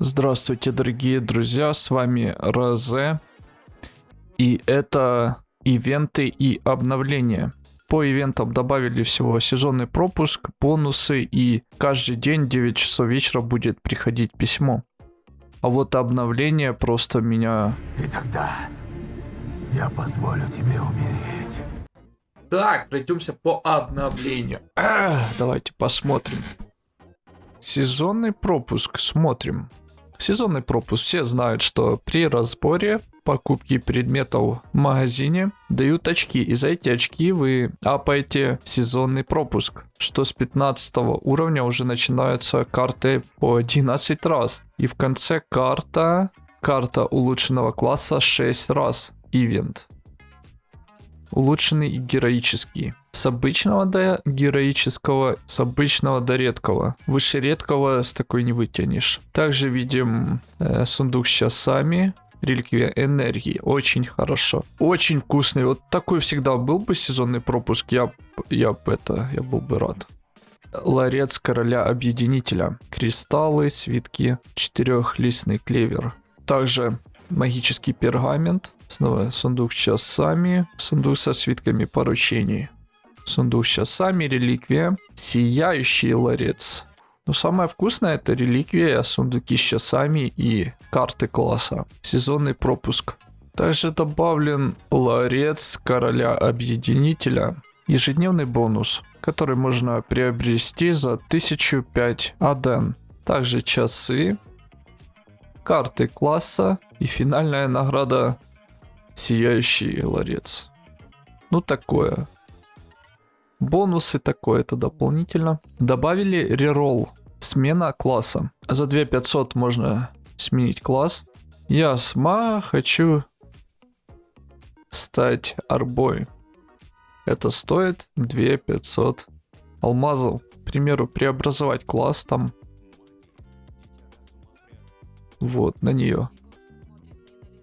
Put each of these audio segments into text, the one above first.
Здравствуйте, дорогие друзья, с вами Розе. И это ивенты и обновления. По ивентам добавили всего сезонный пропуск, бонусы и каждый день в 9 часов вечера будет приходить письмо. А вот обновление просто меня... И тогда я позволю тебе умереть. Так, пройдемся по обновлению. Ах, давайте посмотрим. Сезонный пропуск, смотрим. Сезонный пропуск. Все знают, что при разборе покупки предметов в магазине дают очки. И за эти очки вы апаете сезонный пропуск. Что с 15 уровня уже начинаются карты по 11 раз. И в конце карта, карта улучшенного класса 6 раз. Ивент улучшенный и героический. С обычного до героического, с обычного до редкого. Выше редкого с такой не вытянешь. Также видим э, сундук с часами. Реликвия энергии. Очень хорошо. Очень вкусный. Вот такой всегда был бы сезонный пропуск. Я, я бы это, я был бы рад. Ларец короля объединителя. Кристаллы, свитки, четырехлистный клевер. Также магический пергамент. Снова сундук с часами, сундук со свитками поручений. Сундук с часами, реликвия, сияющий ларец. Но самое вкусное это реликвия, сундуки с часами и карты класса. Сезонный пропуск. Также добавлен ларец короля объединителя. Ежедневный бонус, который можно приобрести за 1005 аден. Также часы, карты класса и финальная награда Сияющий ларец. Ну такое. Бонусы такое, это дополнительно. Добавили реролл. Смена класса. За 2500 можно сменить класс. Я сма хочу стать арбой. Это стоит 2500 алмазов. К примеру, преобразовать класс там. Вот, на нее.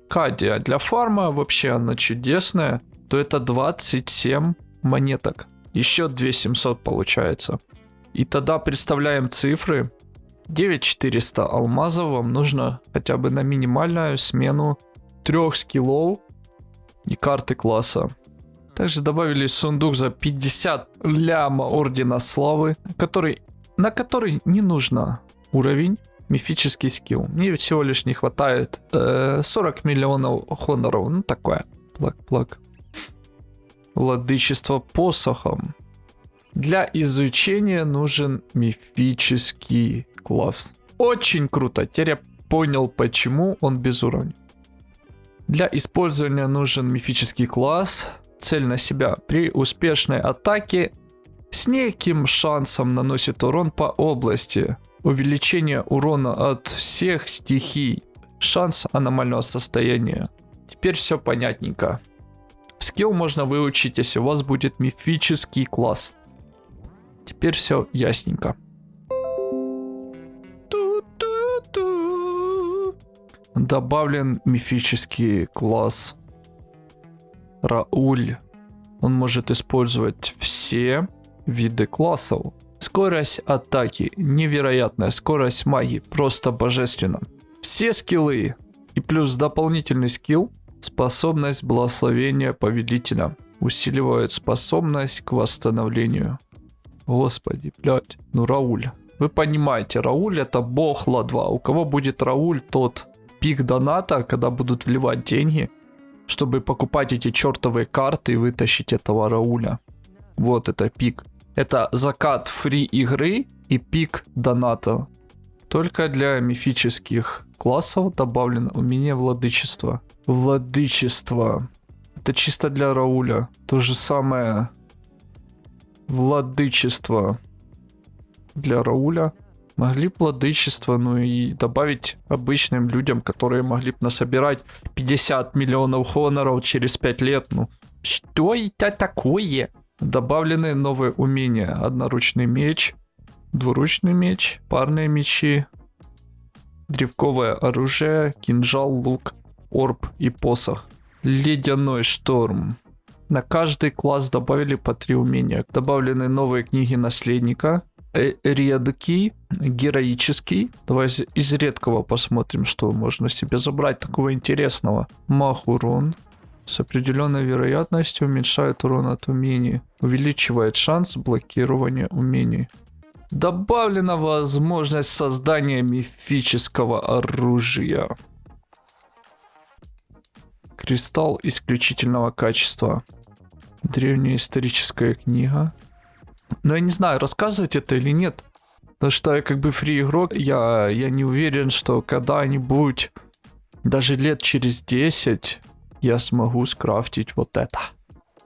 Кадия для фарма вообще она чудесная, то это 27 монеток. Еще 2700 получается. И тогда представляем цифры. 9400 алмазов вам нужно хотя бы на минимальную смену трех скиллов и карты класса. Также добавили сундук за 50 ляма Ордена Славы, который, на который не нужно уровень мифический скилл. Мне всего лишь не хватает э, 40 миллионов хоноров. Ну такое. Плак-плак. Владычество посохом. Для изучения нужен мифический класс. Очень круто. Теперь я понял, почему он без уровня. Для использования нужен мифический класс. Цель на себя. При успешной атаке с неким шансом наносит урон по области увеличение урона от всех стихий, шанс аномального состояния. Теперь все понятненько. Скилл можно выучить, если у вас будет мифический класс. Теперь все ясненько. Добавлен мифический класс Рауль. Он может использовать все виды классов. Скорость атаки, невероятная скорость магии, просто божественно. Все скиллы и плюс дополнительный скилл, способность благословения повелителя, усиливает способность к восстановлению. Господи, блядь, ну Рауль. Вы понимаете, Рауль это бог ла-2. У кого будет Рауль, тот пик доната, когда будут вливать деньги, чтобы покупать эти чертовые карты и вытащить этого Рауля. Вот это пик. Это закат фри игры и пик доната. Только для мифических классов добавлено умение владычества. Владычество. Это чисто для Рауля. То же самое. Владычество. Для Рауля. Могли бы владычество, ну и добавить обычным людям, которые могли бы насобирать 50 миллионов хоноров через 5 лет. Ну, что это такое? Добавлены новые умения. Одноручный меч, двуручный меч, парные мечи, древковое оружие, кинжал, лук, орб и посох. Ледяной шторм. На каждый класс добавили по три умения. Добавлены новые книги наследника, э, редкий, героический. Давай из, редкого посмотрим, что можно себе забрать такого интересного. Мах урон. С определенной вероятностью уменьшает урон от умений. Увеличивает шанс блокирования умений. Добавлена возможность создания мифического оружия. Кристалл исключительного качества. Древняя историческая книга. Но я не знаю, рассказывать это или нет. Потому что я как бы фри игрок, я, я не уверен, что когда-нибудь, даже лет через 10, я смогу скрафтить вот это.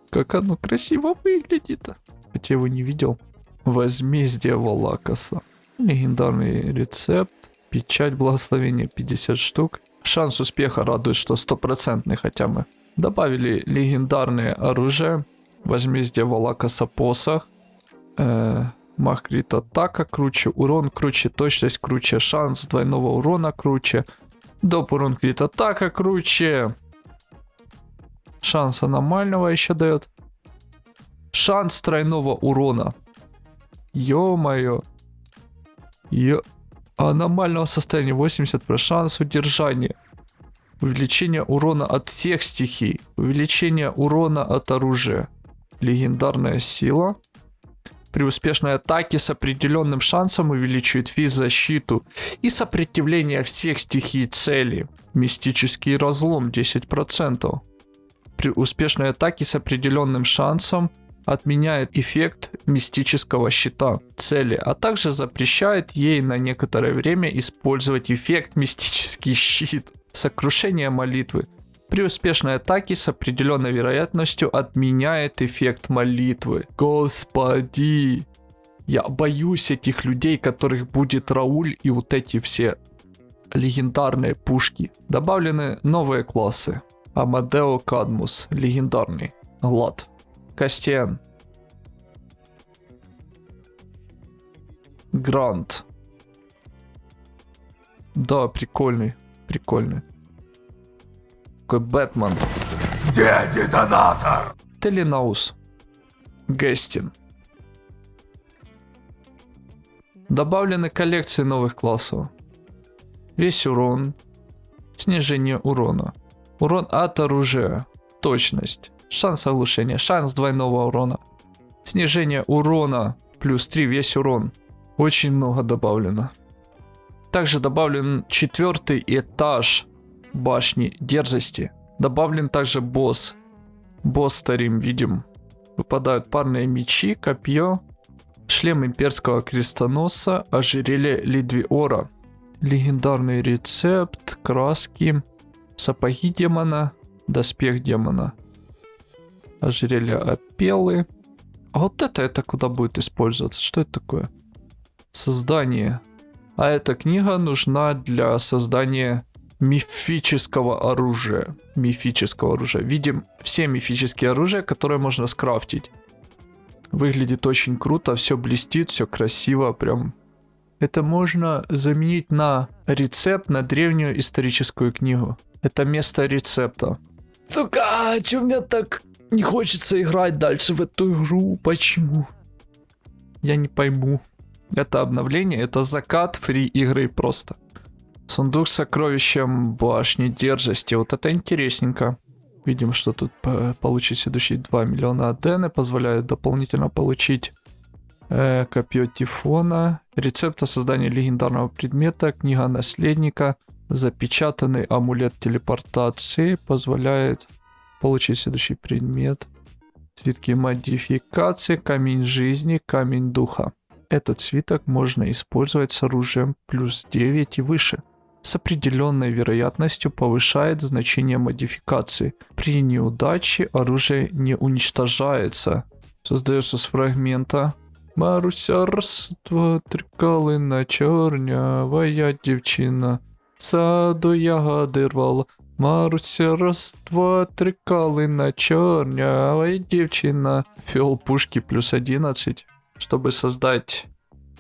Как оно красиво выглядит. Хотя его не видел. Возмездие Валакаса. Легендарный рецепт. Печать благословения 50 штук. Шанс успеха радует, что стопроцентный хотя бы. Добавили легендарное оружие. Возмездие Валакаса посох. Э, мах крит атака круче. Урон круче. Точность круче. Шанс двойного урона круче. Доп урон крит атака круче. Шанс аномального еще дает. Шанс тройного урона. Ё-моё. Ё... Аномального состояния 80 про шанс удержания. Увеличение урона от всех стихий. Увеличение урона от оружия. Легендарная сила. При успешной атаке с определенным шансом увеличивает физ-защиту и сопротивление всех стихий цели. Мистический разлом 10%. При успешной атаке с определенным шансом отменяет эффект мистического щита цели, а также запрещает ей на некоторое время использовать эффект мистический щит. Сокрушение молитвы. При успешной атаке с определенной вероятностью отменяет эффект молитвы. Господи! Я боюсь этих людей, которых будет Рауль и вот эти все легендарные пушки. Добавлены новые классы. Амадео Кадмус, легендарный. Лад. Кастиан. Грант. Да, прикольный. Прикольный. Такой Бэтмен. Где детонатор? Теленаус. Гестин. Добавлены коллекции новых классов. Весь урон. Снижение урона. Урон от оружия. Точность. Шанс оглушения. Шанс двойного урона. Снижение урона. Плюс 3 весь урон. Очень много добавлено. Также добавлен четвертый этаж башни дерзости. Добавлен также босс. Босс старим видим. Выпадают парные мечи, копье, шлем имперского крестоносца, ожерелье Лидвиора. Легендарный рецепт, краски, сапоги демона, доспех демона ожерелье опелы. А вот это, это куда будет использоваться? Что это такое? Создание. А эта книга нужна для создания мифического оружия. Мифического оружия. Видим все мифические оружия, которые можно скрафтить. Выглядит очень круто, все блестит, все красиво, прям. Это можно заменить на рецепт на древнюю историческую книгу. Это место рецепта. Сука, а чё меня так не хочется играть дальше в эту игру. Почему? Я не пойму. Это обновление, это закат фри игры просто. Сундук с сокровищем башни дерзости. Вот это интересненько. Видим, что тут получить следующие 2 миллиона адены. Позволяет дополнительно получить э, копье Тифона. Рецепт создания легендарного предмета. Книга наследника. Запечатанный амулет телепортации. Позволяет Получить следующий предмет. Цветки модификации, камень жизни, камень духа. Этот свиток можно использовать с оружием плюс 9 и выше. С определенной вероятностью повышает значение модификации. При неудаче оружие не уничтожается. Создается с фрагмента. Маруся раз, два, три калина, чорнявая дівчина. Саду ягоди рвала. Маруся, раз, два, три калина, чернявая девчина. Фиол пушки плюс 11, чтобы создать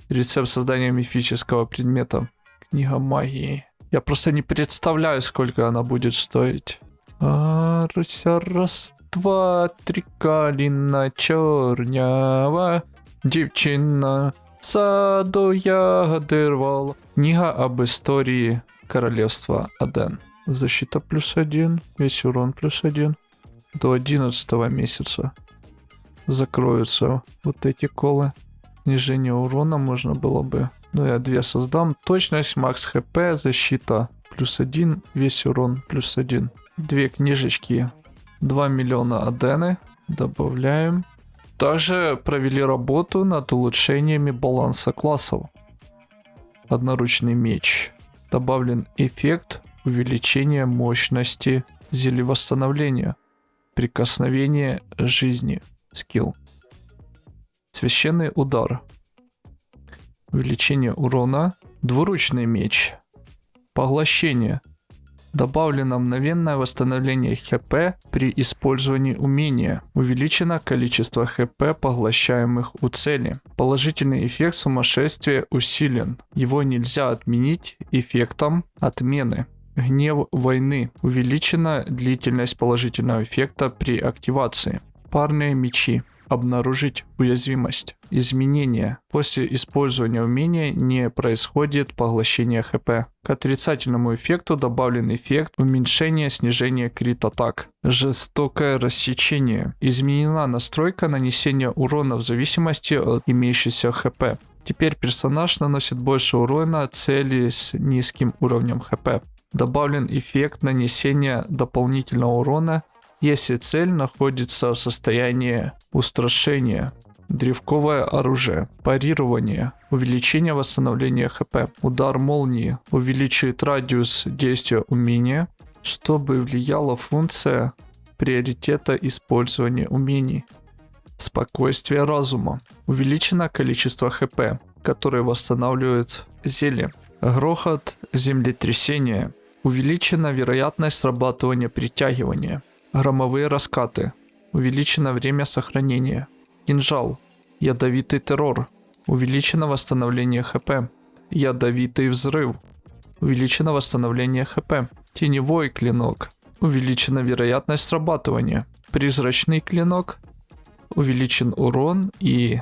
рецепт создания мифического предмета. Книга магии. Я просто не представляю, сколько она будет стоить. Маруся, раз, два, три калина, чернява девчина. В саду ягоди рвал. Книга об истории королевства Аден. Защита плюс один, весь урон плюс один. До 11 месяца закроются вот эти колы. Снижение урона можно было бы. Ну я две создам. Точность, макс хп, защита плюс один, весь урон плюс один. Две книжечки. 2 миллиона адены. Добавляем. Также провели работу над улучшениями баланса классов. Одноручный меч. Добавлен эффект увеличения мощности зелья восстановления. Прикосновение жизни. Скилл. Священный удар. Увеличение урона. Двуручный меч. Поглощение. Добавлено мгновенное восстановление ХП при использовании умения. Увеличено количество ХП, поглощаемых у цели. Положительный эффект сумасшествия усилен. Его нельзя отменить эффектом отмены. Гнев войны. Увеличена длительность положительного эффекта при активации. Парные мечи. Обнаружить уязвимость. Изменение. После использования умения не происходит поглощение ХП. К отрицательному эффекту добавлен эффект уменьшения снижения крит атак. Жестокое рассечение. Изменена настройка нанесения урона в зависимости от имеющейся ХП. Теперь персонаж наносит больше урона цели с низким уровнем ХП. Добавлен эффект нанесения дополнительного урона если цель находится в состоянии устрашения. Древковое оружие. Парирование. Увеличение восстановления хп. Удар молнии. Увеличивает радиус действия умения, чтобы влияла функция приоритета использования умений. Спокойствие разума. Увеличено количество хп, которое восстанавливает зелье. Грохот землетрясения. Увеличена вероятность срабатывания притягивания. Громовые раскаты. Увеличено время сохранения. Кинжал. Ядовитый террор. Увеличено восстановление хп. Ядовитый взрыв. Увеличено восстановление хп. Теневой клинок. Увеличена вероятность срабатывания. Призрачный клинок. Увеличен урон и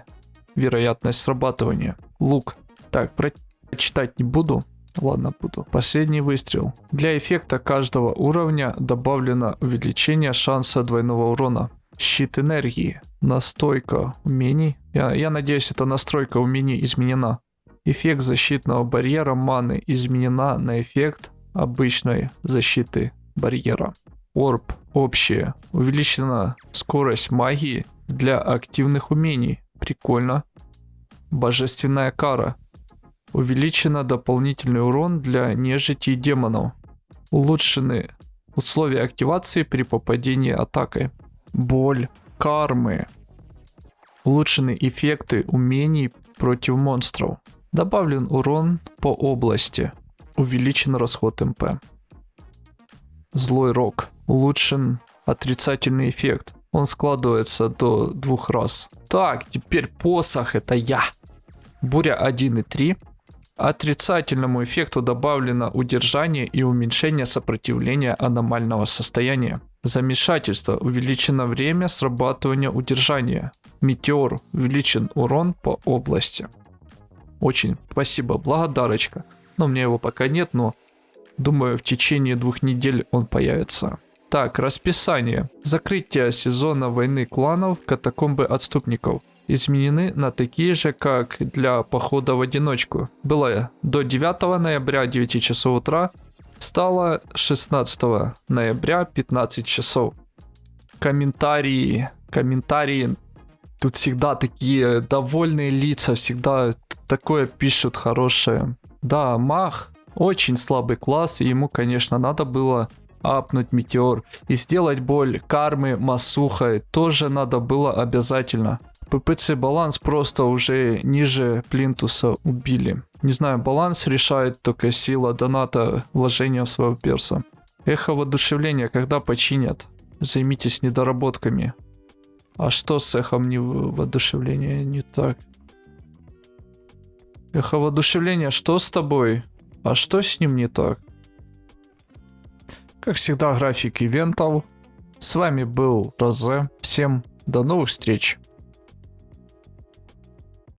вероятность срабатывания. Лук. Так, прочитать не буду. Ладно, буду. Последний выстрел. Для эффекта каждого уровня добавлено увеличение шанса двойного урона. Щит энергии. Настойка умений. Я, я надеюсь, эта настройка умений изменена. Эффект защитного барьера маны изменена на эффект обычной защиты барьера. Орб. Общее. Увеличена скорость магии для активных умений. Прикольно. Божественная кара. Увеличено дополнительный урон для нежити и демонов. Улучшены условия активации при попадении атакой. Боль, кармы. Улучшены эффекты умений против монстров. Добавлен урон по области. Увеличен расход МП. Злой рок. Улучшен отрицательный эффект. Он складывается до двух раз. Так, теперь посох это я. Буря 1 и 3. Отрицательному эффекту добавлено удержание и уменьшение сопротивления аномального состояния. Замешательство. Увеличено время срабатывания удержания. Метеор. Увеличен урон по области. Очень спасибо, благодарочка. Но у меня его пока нет, но думаю в течение двух недель он появится. Так, расписание. Закрытие сезона войны кланов катакомбы отступников изменены на такие же, как для похода в одиночку. Было до 9 ноября 9 часов утра, стало 16 ноября 15 часов. Комментарии, комментарии, тут всегда такие довольные лица, всегда такое пишут хорошее. Да, Мах очень слабый класс, и ему, конечно, надо было апнуть метеор. И сделать боль кармы Масухой тоже надо было обязательно. ППЦ баланс просто уже ниже плинтуса убили. Не знаю, баланс решает только сила доната вложения в своего перса. Эхо воодушевления, когда починят? Займитесь недоработками. А что с эхом не воодушевления не так? Эхо воодушевления, что с тобой? А что с ним не так? Как всегда, график ивентов. С вами был Розе. Всем до новых встреч.